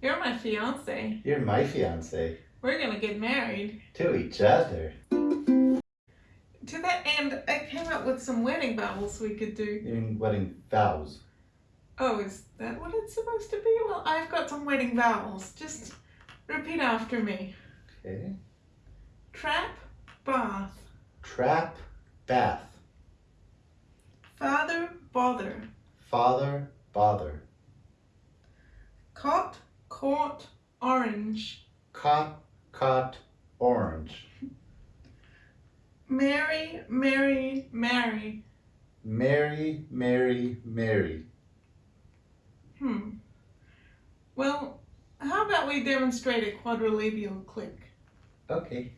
You're my fiance. You're my fiance. We're gonna get married. To each other. To that end, I came up with some wedding vows we could do. You mean wedding vows? Oh, is that what it's supposed to be? Well, I've got some wedding vows. Just repeat after me. Okay. Trap, bath, Trap, bath. father, bother, Father, bother. cot, caught, orange, Cot, cot, orange. Mary, Mary, Mary. Mary, Mary, Mary. Hmm. Well, how about we demonstrate a quadrilabial click? Okay.